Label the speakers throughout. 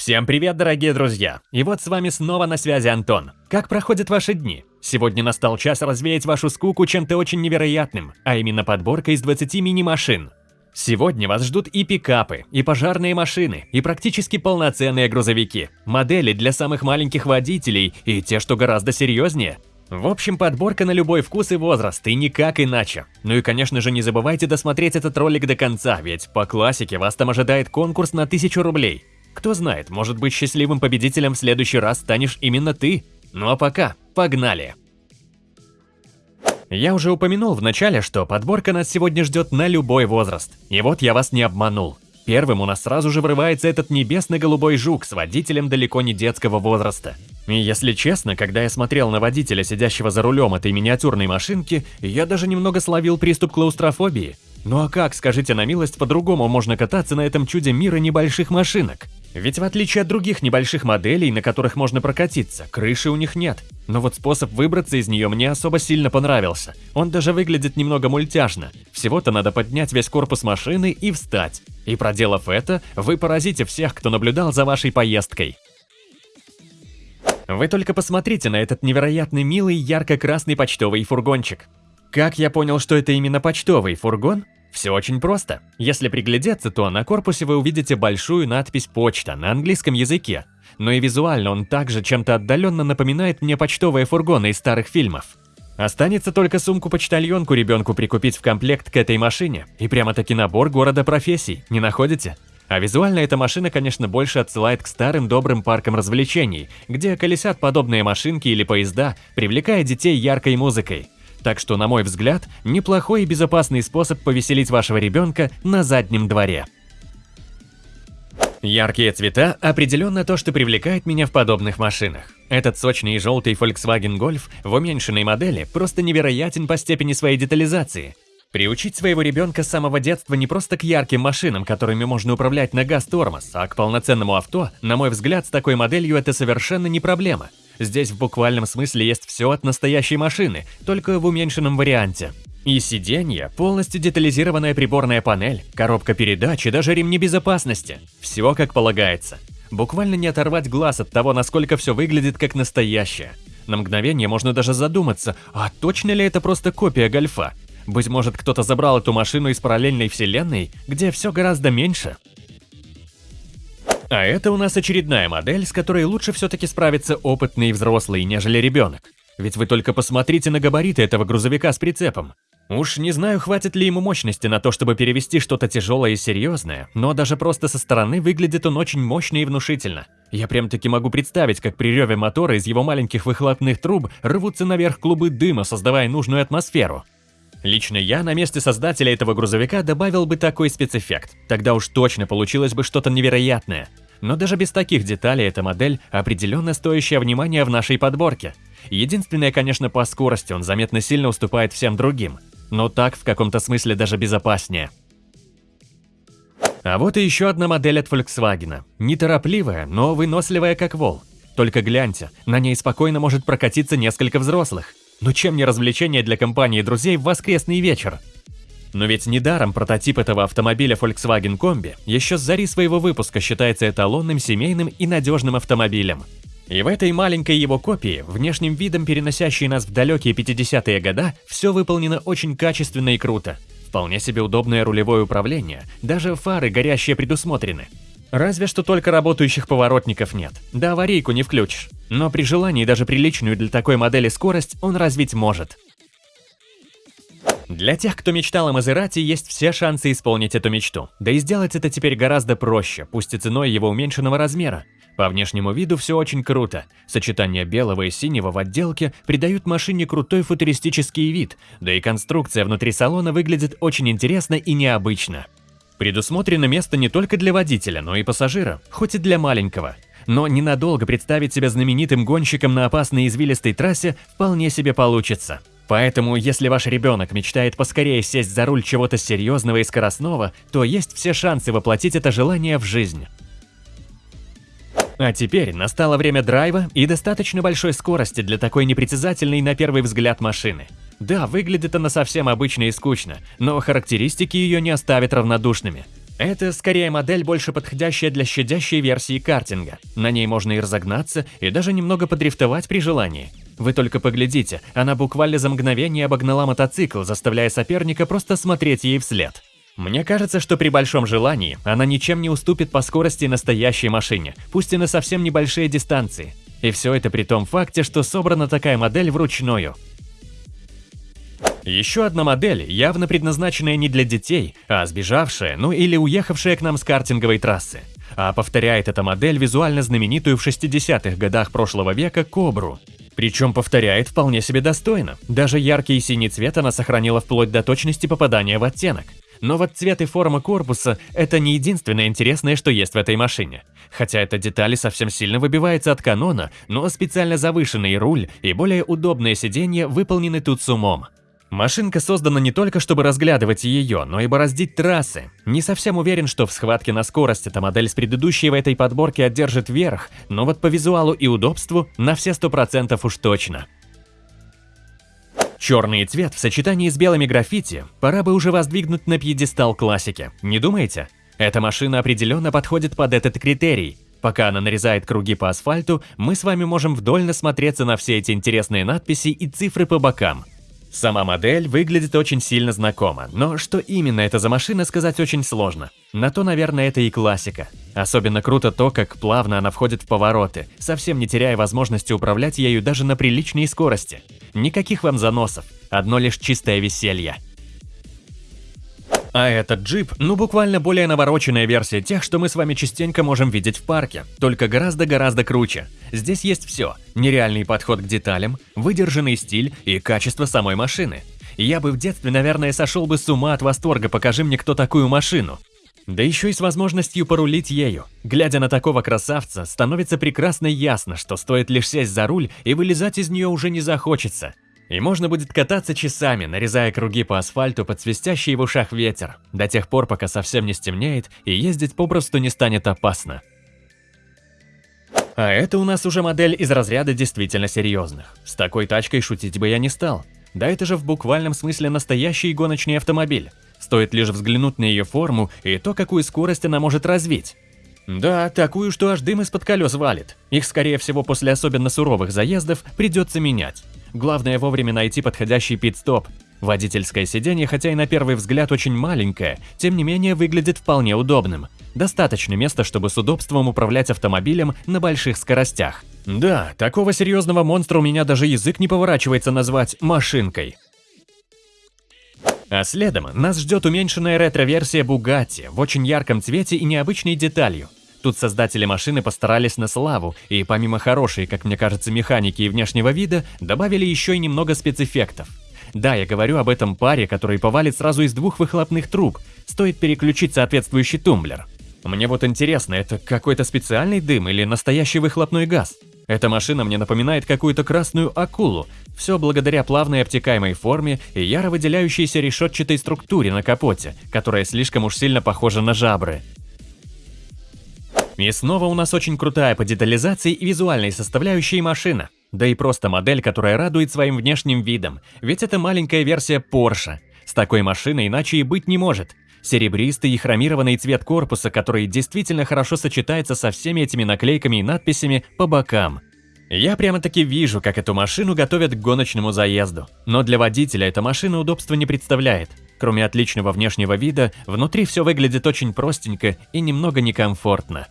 Speaker 1: Всем привет, дорогие друзья! И вот с вами снова на связи Антон. Как проходят ваши дни? Сегодня настал час развеять вашу скуку чем-то очень невероятным, а именно подборка из 20 мини-машин. Сегодня вас ждут и пикапы, и пожарные машины, и практически полноценные грузовики, модели для самых маленьких водителей и те, что гораздо серьезнее. В общем, подборка на любой вкус и возраст, и никак иначе. Ну и конечно же не забывайте досмотреть этот ролик до конца, ведь по классике вас там ожидает конкурс на 1000 рублей. Кто знает, может быть счастливым победителем в следующий раз станешь именно ты. Ну а пока, погнали! Я уже упомянул в начале, что подборка нас сегодня ждет на любой возраст. И вот я вас не обманул. Первым у нас сразу же врывается этот небесно-голубой жук с водителем далеко не детского возраста. И если честно, когда я смотрел на водителя, сидящего за рулем этой миниатюрной машинки, я даже немного словил приступ клаустрофобии. Ну а как, скажите на милость, по-другому можно кататься на этом чуде мира небольших машинок? Ведь в отличие от других небольших моделей, на которых можно прокатиться, крыши у них нет. Но вот способ выбраться из нее мне особо сильно понравился. Он даже выглядит немного мультяшно. Всего-то надо поднять весь корпус машины и встать. И проделав это, вы поразите всех, кто наблюдал за вашей поездкой. Вы только посмотрите на этот невероятный милый ярко-красный почтовый фургончик. Как я понял, что это именно почтовый фургон? Все очень просто. Если приглядеться, то на корпусе вы увидите большую надпись «Почта» на английском языке. Но и визуально он также чем-то отдаленно напоминает мне почтовые фургоны из старых фильмов. Останется только сумку-почтальонку ребенку прикупить в комплект к этой машине. И прямо-таки набор города профессий, не находите? А визуально эта машина, конечно, больше отсылает к старым добрым паркам развлечений, где колесят подобные машинки или поезда, привлекая детей яркой музыкой. Так что, на мой взгляд, неплохой и безопасный способ повеселить вашего ребенка на заднем дворе. Яркие цвета – определенно то, что привлекает меня в подобных машинах. Этот сочный и желтый Volkswagen Golf в уменьшенной модели просто невероятен по степени своей детализации. Приучить своего ребенка с самого детства не просто к ярким машинам, которыми можно управлять на газ-тормоз, а к полноценному авто, на мой взгляд, с такой моделью это совершенно не проблема. Здесь в буквальном смысле есть все от настоящей машины, только в уменьшенном варианте. И сиденье, полностью детализированная приборная панель, коробка передач и даже ремни безопасности. Все как полагается. Буквально не оторвать глаз от того, насколько все выглядит как настоящее. На мгновение можно даже задуматься, а точно ли это просто копия Гольфа? Быть может, кто-то забрал эту машину из параллельной вселенной, где все гораздо меньше? А это у нас очередная модель, с которой лучше все-таки справиться опытный взрослый, нежели ребенок. Ведь вы только посмотрите на габариты этого грузовика с прицепом. Уж не знаю, хватит ли ему мощности на то, чтобы перевести что-то тяжелое и серьезное, но даже просто со стороны выглядит он очень мощно и внушительно. Я прям-таки могу представить, как при реве мотора из его маленьких выхлопных труб рвутся наверх клубы дыма, создавая нужную атмосферу. Лично я на месте создателя этого грузовика добавил бы такой спецэффект. Тогда уж точно получилось бы что-то невероятное. Но даже без таких деталей эта модель определенно стоящая внимания в нашей подборке. Единственное, конечно, по скорости он заметно сильно уступает всем другим. Но так в каком-то смысле даже безопаснее. А вот и еще одна модель от Volkswagen. Неторопливая, но выносливая как вол. Только гляньте, на ней спокойно может прокатиться несколько взрослых. Но чем не развлечение для компании друзей в воскресный вечер? Но ведь недаром прототип этого автомобиля Volkswagen Combi еще с зари своего выпуска считается эталонным семейным и надежным автомобилем. И в этой маленькой его копии, внешним видом переносящей нас в далекие 50-е года, все выполнено очень качественно и круто. Вполне себе удобное рулевое управление, даже фары горящие предусмотрены. Разве что только работающих поворотников нет, да аварийку не включишь. Но при желании даже приличную для такой модели скорость он развить может. Для тех, кто мечтал о Мазерати, есть все шансы исполнить эту мечту. Да и сделать это теперь гораздо проще, пусть и ценой его уменьшенного размера. По внешнему виду все очень круто. Сочетание белого и синего в отделке придают машине крутой футуристический вид, да и конструкция внутри салона выглядит очень интересно и необычно. Предусмотрено место не только для водителя, но и пассажира, хоть и для маленького. Но ненадолго представить себя знаменитым гонщиком на опасной извилистой трассе вполне себе получится. Поэтому, если ваш ребенок мечтает поскорее сесть за руль чего-то серьезного и скоростного, то есть все шансы воплотить это желание в жизнь. А теперь настало время драйва и достаточно большой скорости для такой непритязательной на первый взгляд машины. Да, выглядит она совсем обычно и скучно, но характеристики ее не оставят равнодушными. Это скорее модель, больше подходящая для щадящей версии картинга. На ней можно и разогнаться, и даже немного подрифтовать при желании. Вы только поглядите, она буквально за мгновение обогнала мотоцикл, заставляя соперника просто смотреть ей вслед. Мне кажется, что при большом желании она ничем не уступит по скорости настоящей машине, пусть и на совсем небольшие дистанции. И все это при том факте, что собрана такая модель вручную. Еще одна модель, явно предназначенная не для детей, а сбежавшая, ну или уехавшая к нам с картинговой трассы. А повторяет эта модель визуально знаменитую в 60-х годах прошлого века Кобру. Причем повторяет вполне себе достойно. Даже яркий синий цвет она сохранила вплоть до точности попадания в оттенок. Но вот цвет и форма корпуса – это не единственное интересное, что есть в этой машине. Хотя эта деталь совсем сильно выбивается от канона, но специально завышенный руль и более удобное сиденье выполнены тут с умом. Машинка создана не только, чтобы разглядывать ее, но и бороздить трассы. Не совсем уверен, что в схватке на скорость эта модель с предыдущей в этой подборке одержит верх, но вот по визуалу и удобству на все 100% уж точно. Черный цвет в сочетании с белыми граффити пора бы уже воздвигнуть на пьедестал классики, не думаете? Эта машина определенно подходит под этот критерий. Пока она нарезает круги по асфальту, мы с вами можем вдоль насмотреться на все эти интересные надписи и цифры по бокам. Сама модель выглядит очень сильно знакомо, но что именно это за машина, сказать очень сложно. На то, наверное, это и классика. Особенно круто то, как плавно она входит в повороты, совсем не теряя возможности управлять ею даже на приличной скорости. Никаких вам заносов, одно лишь чистое веселье. А этот джип, ну буквально более навороченная версия тех, что мы с вами частенько можем видеть в парке, только гораздо-гораздо круче. Здесь есть все – нереальный подход к деталям, выдержанный стиль и качество самой машины. Я бы в детстве, наверное, сошел бы с ума от восторга, покажи мне кто такую машину. Да еще и с возможностью порулить ею. Глядя на такого красавца, становится прекрасно ясно, что стоит лишь сесть за руль и вылезать из нее уже не захочется. И можно будет кататься часами, нарезая круги по асфальту под свистящий в ушах ветер, до тех пор, пока совсем не стемнеет и ездить попросту не станет опасно. А это у нас уже модель из разряда действительно серьезных. С такой тачкой шутить бы я не стал. Да это же в буквальном смысле настоящий гоночный автомобиль. Стоит лишь взглянуть на ее форму и то, какую скорость она может развить. Да, такую, что аж дым из-под колес валит. Их, скорее всего, после особенно суровых заездов придется менять. Главное вовремя найти подходящий пит-стоп. Водительское сиденье, хотя и на первый взгляд очень маленькое, тем не менее выглядит вполне удобным. Достаточно места, чтобы с удобством управлять автомобилем на больших скоростях. Да, такого серьезного монстра у меня даже язык не поворачивается назвать машинкой. А следом нас ждет уменьшенная ретро-версия Bugatti в очень ярком цвете и необычной деталью. Тут создатели машины постарались на славу, и помимо хорошей, как мне кажется, механики и внешнего вида, добавили еще и немного спецэффектов. Да, я говорю об этом паре, который повалит сразу из двух выхлопных труб, стоит переключить соответствующий тумблер. Мне вот интересно, это какой-то специальный дым или настоящий выхлопной газ? Эта машина мне напоминает какую-то красную акулу, все благодаря плавной обтекаемой форме и яро выделяющейся решетчатой структуре на капоте, которая слишком уж сильно похожа на жабры. И снова у нас очень крутая по детализации и визуальной составляющей машина. Да и просто модель, которая радует своим внешним видом, ведь это маленькая версия Porsche. С такой машиной иначе и быть не может. Серебристый и хромированный цвет корпуса, который действительно хорошо сочетается со всеми этими наклейками и надписями по бокам. Я прямо-таки вижу, как эту машину готовят к гоночному заезду. Но для водителя эта машина удобства не представляет. Кроме отличного внешнего вида, внутри все выглядит очень простенько и немного некомфортно.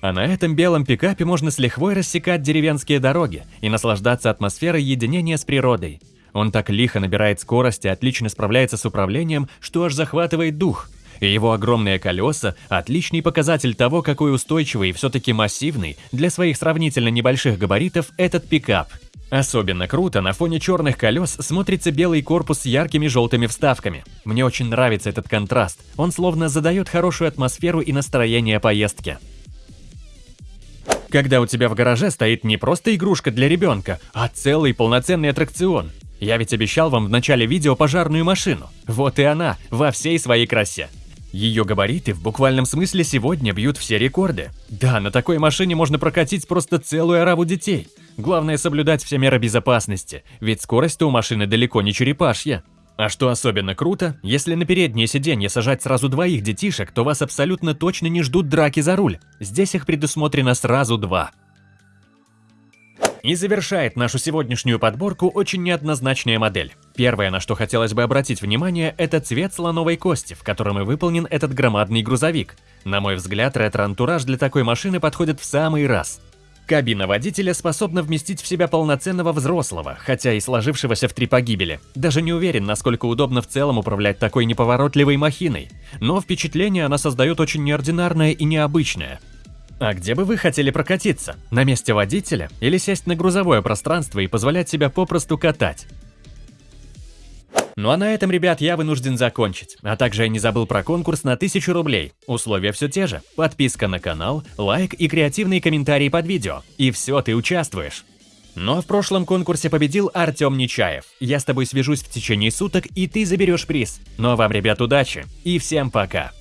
Speaker 1: А на этом белом пикапе можно с лихвой рассекать деревенские дороги и наслаждаться атмосферой единения с природой. Он так лихо набирает скорость и отлично справляется с управлением, что аж захватывает дух. И его огромные колеса – отличный показатель того, какой устойчивый и все-таки массивный для своих сравнительно небольших габаритов этот пикап. Особенно круто на фоне черных колес смотрится белый корпус с яркими желтыми вставками. Мне очень нравится этот контраст, он словно задает хорошую атмосферу и настроение поездки. Когда у тебя в гараже стоит не просто игрушка для ребенка, а целый полноценный аттракцион. Я ведь обещал вам в начале видео пожарную машину. Вот и она, во всей своей красе. Ее габариты в буквальном смысле сегодня бьют все рекорды. Да, на такой машине можно прокатить просто целую ораву детей. Главное соблюдать все меры безопасности, ведь скорость у машины далеко не черепашья. А что особенно круто, если на переднее сиденье сажать сразу двоих детишек, то вас абсолютно точно не ждут драки за руль. Здесь их предусмотрено сразу два. И завершает нашу сегодняшнюю подборку очень неоднозначная модель. Первое, на что хотелось бы обратить внимание, это цвет слоновой кости, в котором и выполнен этот громадный грузовик. На мой взгляд, ретро-антураж для такой машины подходит в самый раз. Кабина водителя способна вместить в себя полноценного взрослого, хотя и сложившегося в три погибели. Даже не уверен, насколько удобно в целом управлять такой неповоротливой махиной. Но впечатление она создает очень неординарное и необычное. А где бы вы хотели прокатиться? На месте водителя? Или сесть на грузовое пространство и позволять себя попросту катать? Ну а на этом, ребят, я вынужден закончить. А также я не забыл про конкурс на 1000 рублей. Условия все те же. Подписка на канал, лайк и креативные комментарии под видео. И все, ты участвуешь. Но в прошлом конкурсе победил Артем Нечаев. Я с тобой свяжусь в течение суток, и ты заберешь приз. Ну а вам, ребят, удачи. И всем пока.